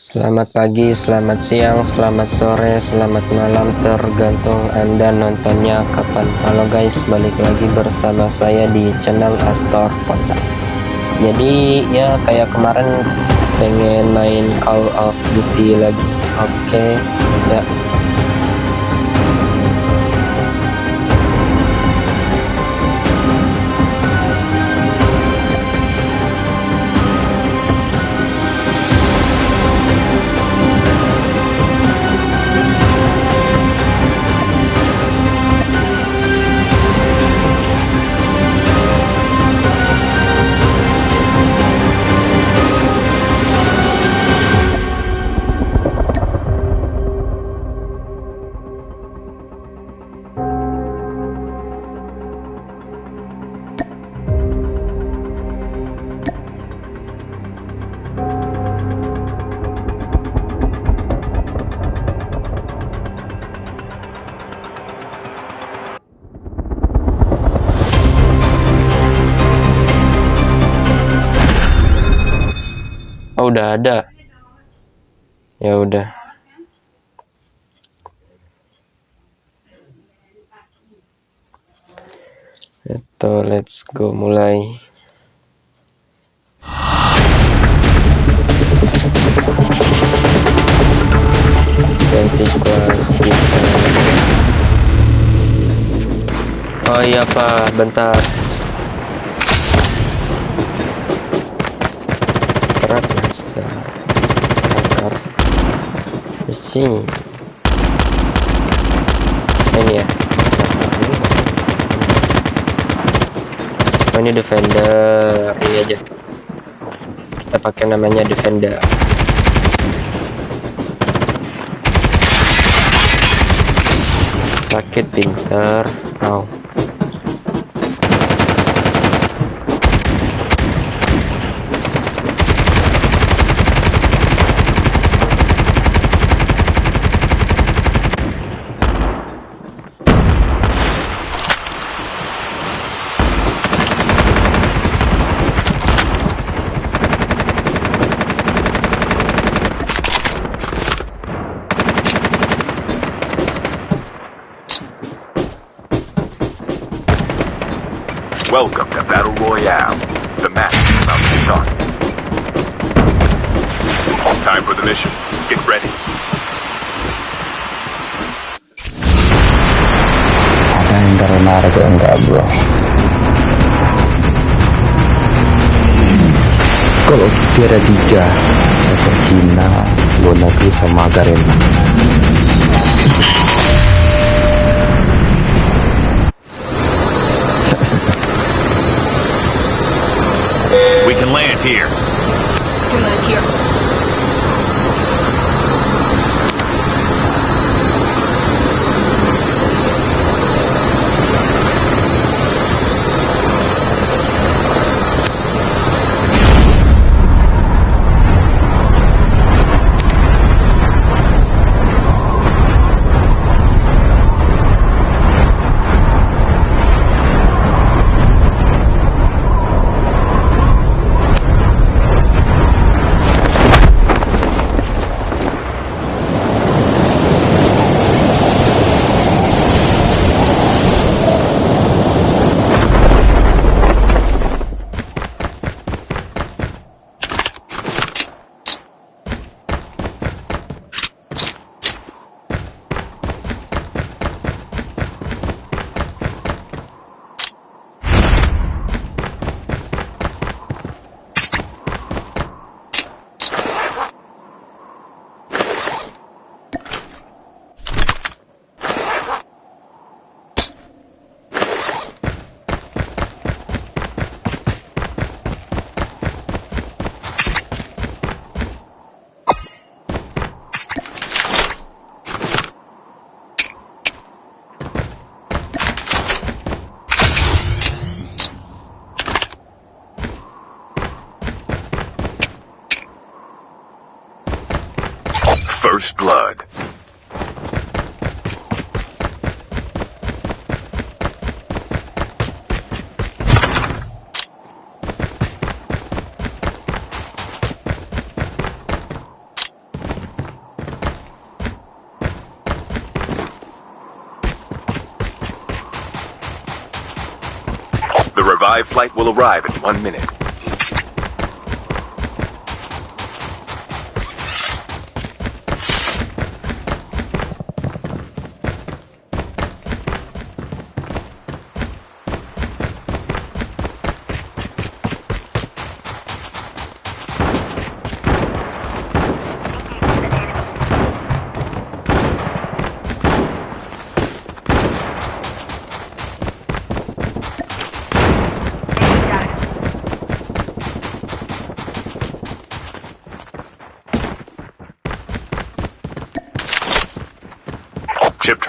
Selamat pagi, selamat siang, selamat sore, selamat malam. Tergantung anda nontonnya kapan. Halo guys, balik lagi bersama saya di channel Astor Ponda Jadi ya kayak kemarin pengen main Call of Duty lagi. Oke, ya udah ada. Ya udah. Itu let's go mulai. Ganti kelas kita. Oh iya pak, bentar. Sini. Ini ya. Oh ini defender. Ini aja. Kita pakai namanya defender. Sakit pinter. Oh ntar narik ya enggak bro kalau tiada tiga saya Cina Bonaku sama Karena We can land here. We can land here. First Blood. The revived flight will arrive in one minute.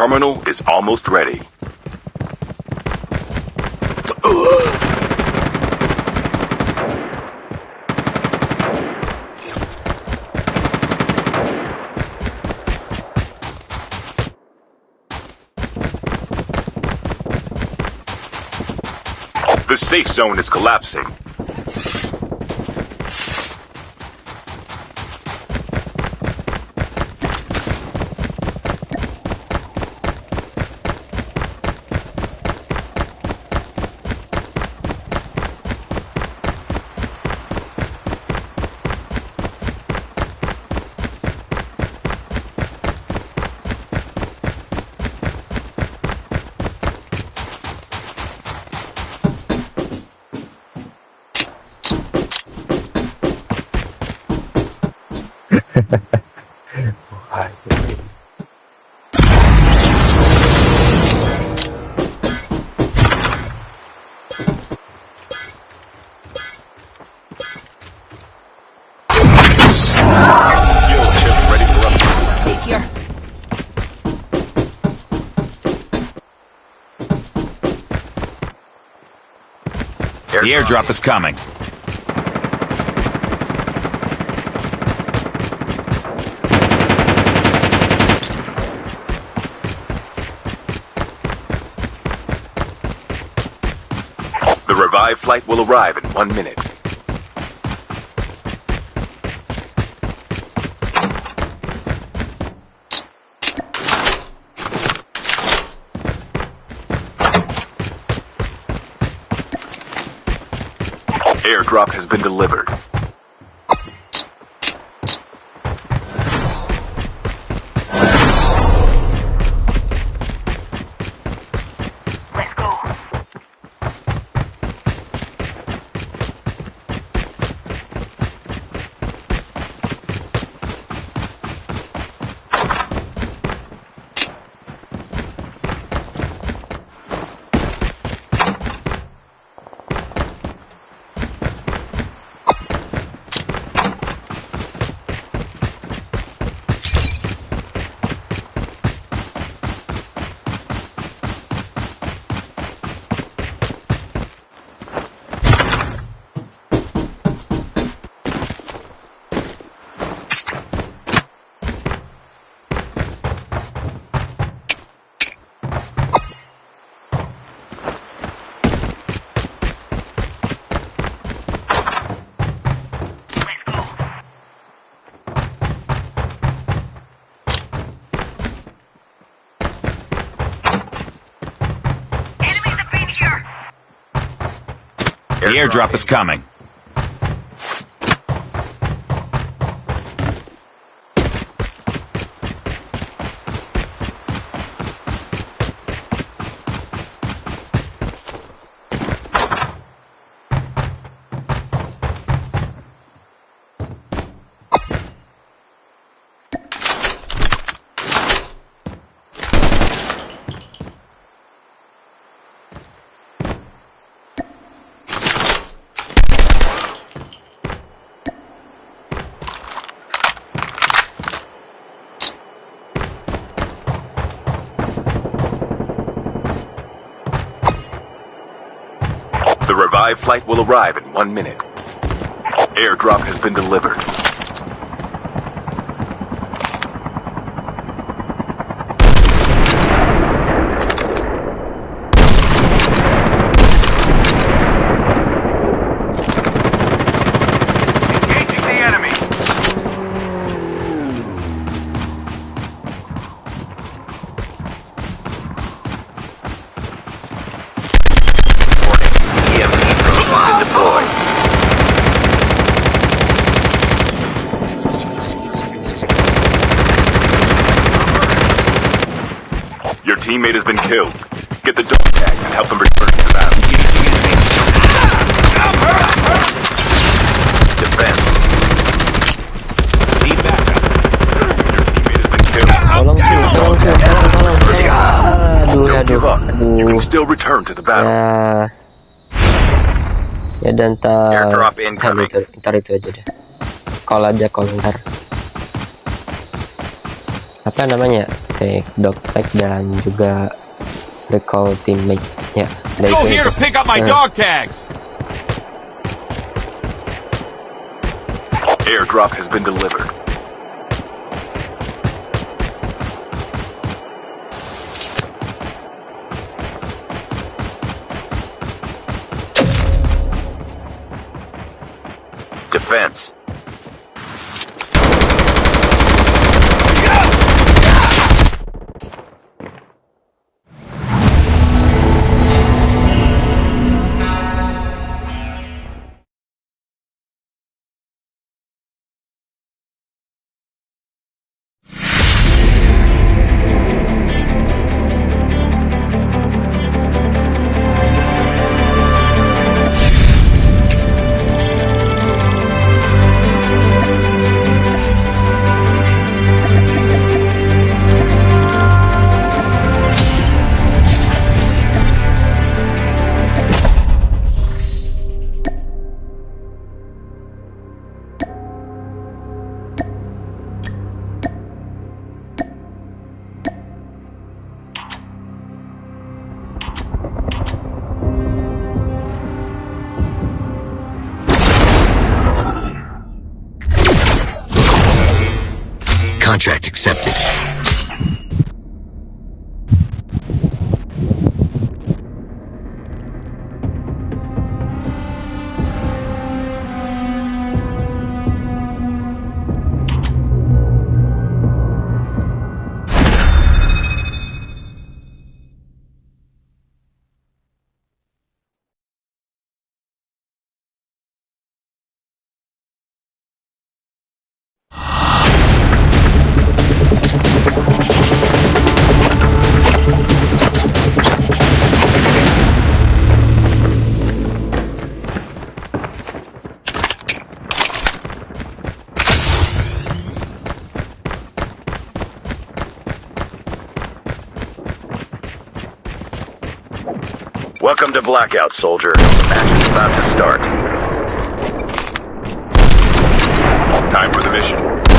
Terminal is almost ready. The safe zone is collapsing. The airdrop is coming. The revived flight will arrive in one minute. Airdrop has been delivered. The airdrop is coming. Revived flight will arrive in one minute. Airdrop has been delivered. Teammate has been killed. Get the dog tag and help them return to the battle. Defense. Need backup. Your teammate has been killed. Tolong cuy, tolong cuy, tolong, tolong. Aduh, Don't give aduh, up. You can still return to the battle. Ya. Ya dan ntar, ntar itu, ntar itu aja deh. Call aja call ntar. Apa namanya? Take dog tag dan juga recall teammate. Ya, ada Go itu here to pick up my Eh, dog tags. Airdrop has been delivered. Defense. Contract accepted. Welcome to Blackout, soldier. The match is about to start. Time for the mission.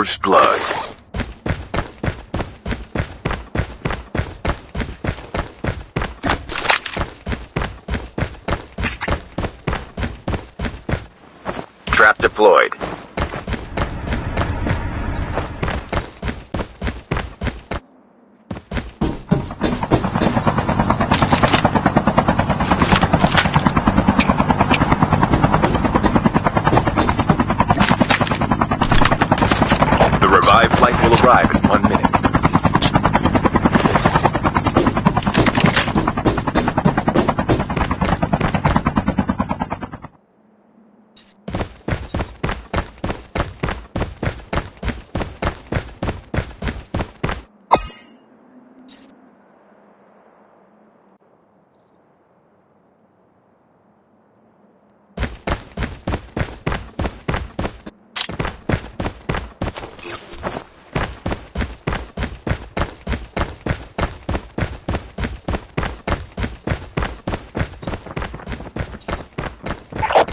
First blood.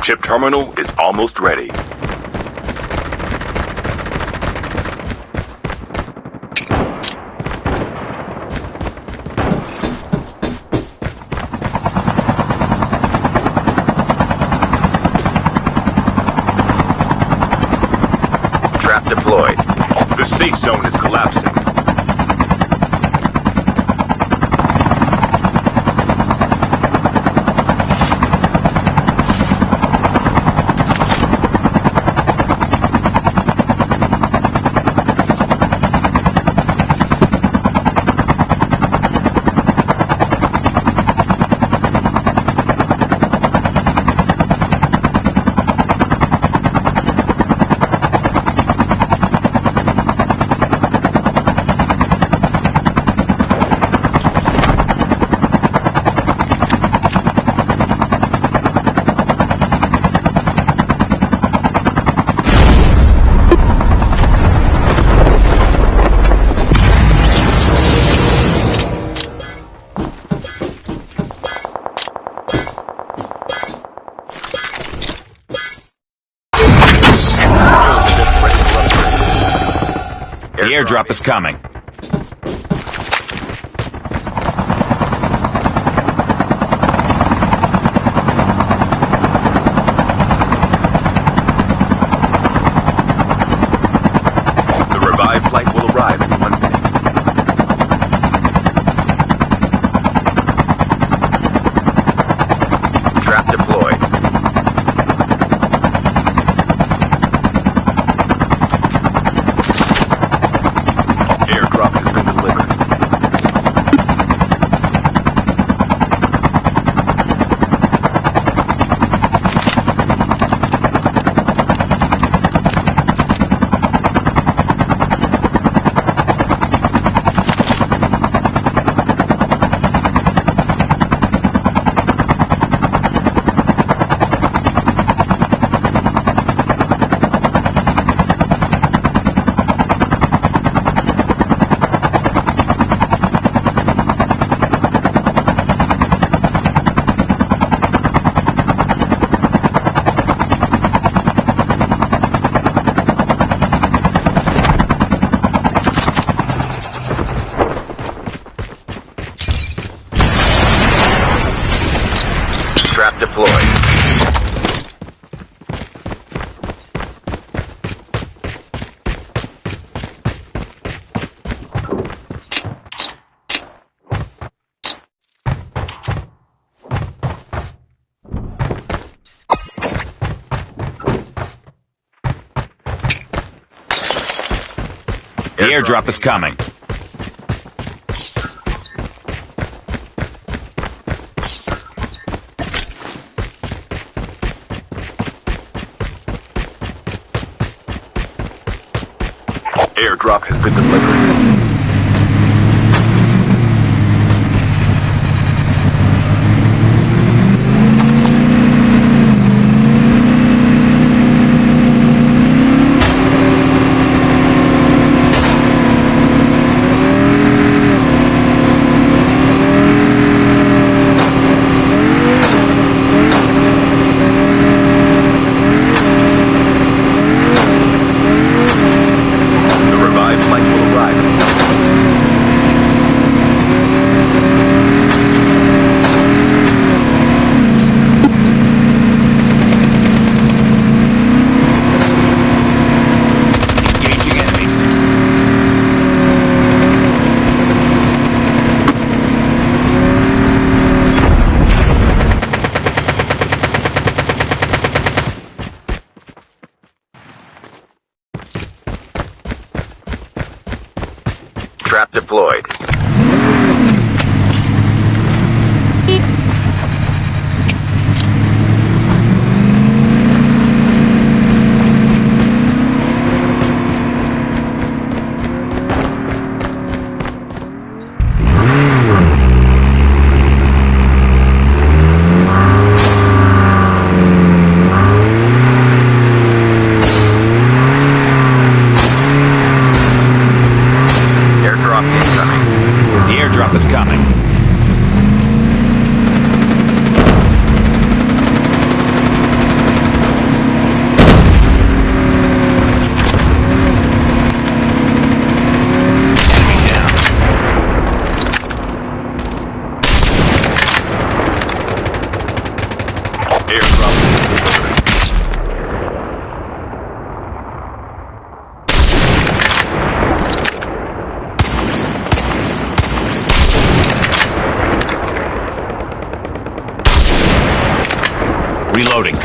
Chip terminal is almost ready. Airdrop is coming. airdrop is coming. Airdrop has been delivered. Trap deployed.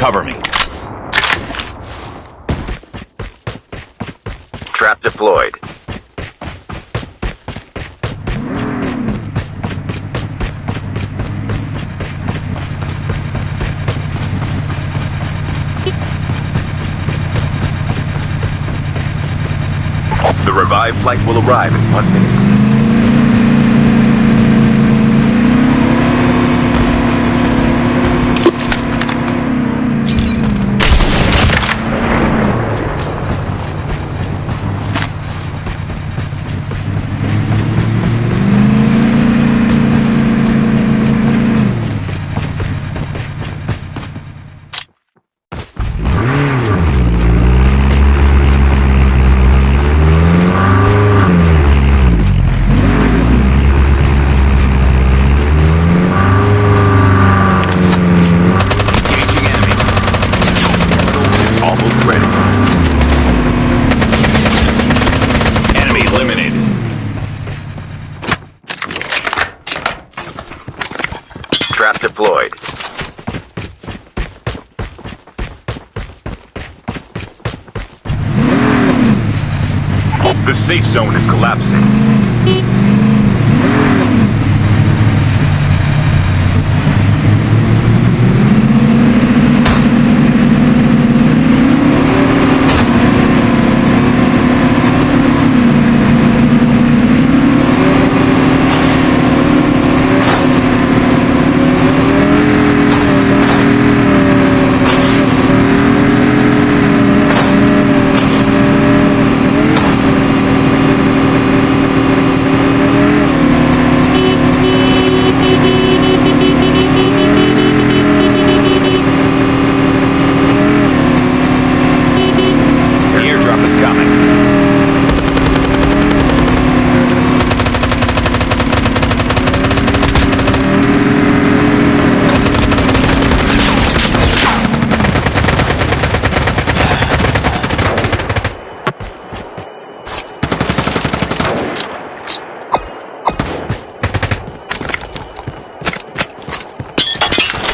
Cover me. Trap deployed. The revived flight will arrive in one minute. Collapsing. The airdrop is coming.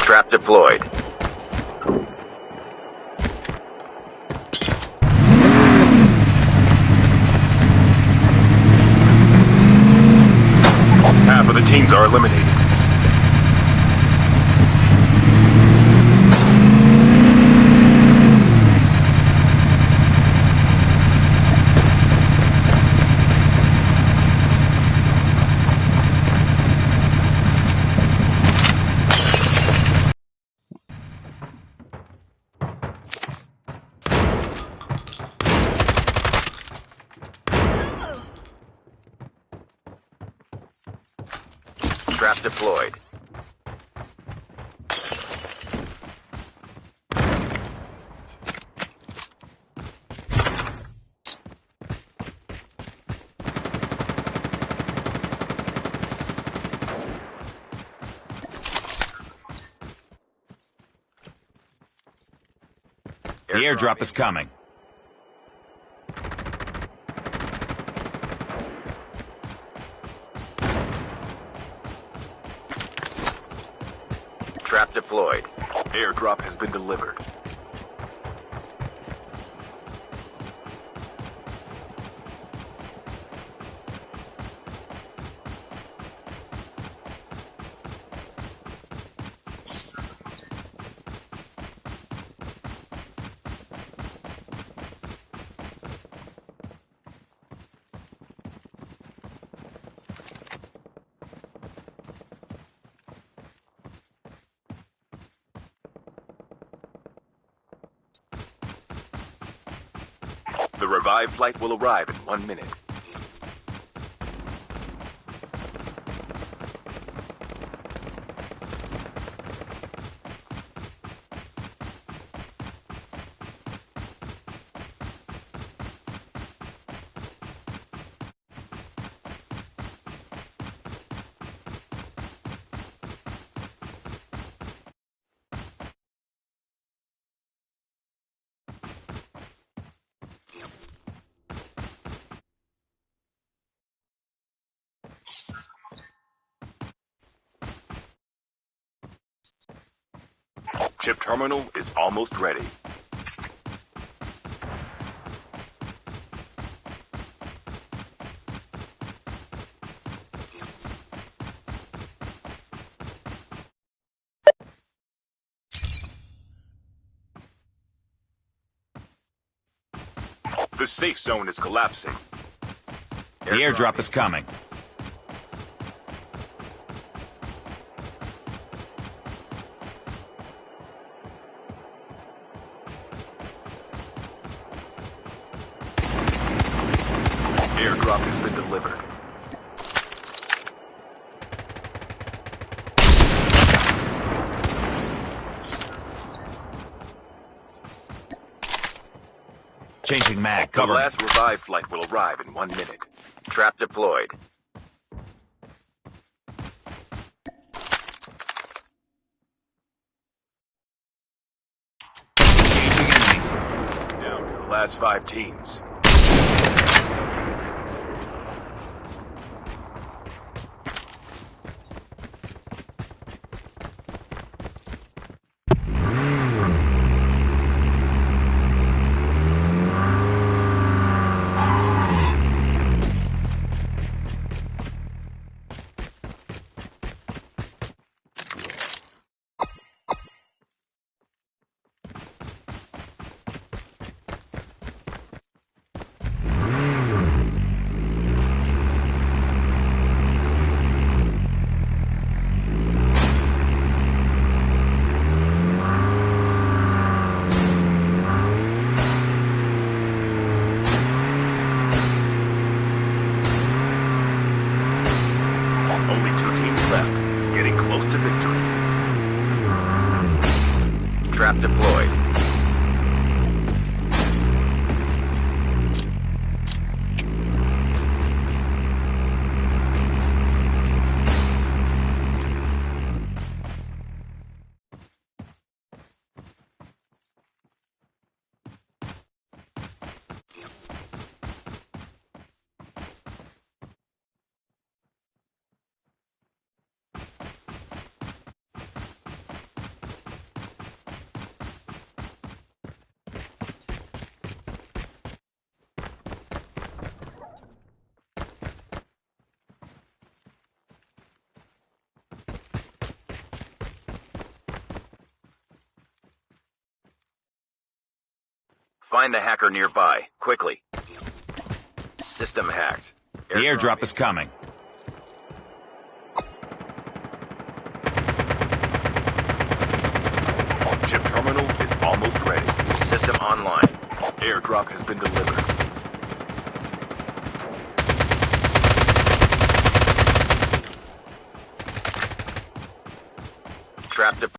Trap deployed. Teams are eliminated. Trap deployed. The airdrop is coming. Trap deployed. Airdrop has been delivered. Flight will arrive in one minute. Chip terminal is almost ready. The safe zone is collapsing. The airdrop is coming. Airdrop has been delivered. Changing mag. Cover. me. last revive flight will arrive in one minute. Trap deployed. Engaging enemies. Down to the last five teams. Find the hacker nearby, quickly. System hacked. The airdrop is coming. Chip terminal is almost ready. System online. Airdrop has been delivered. Trap deployed.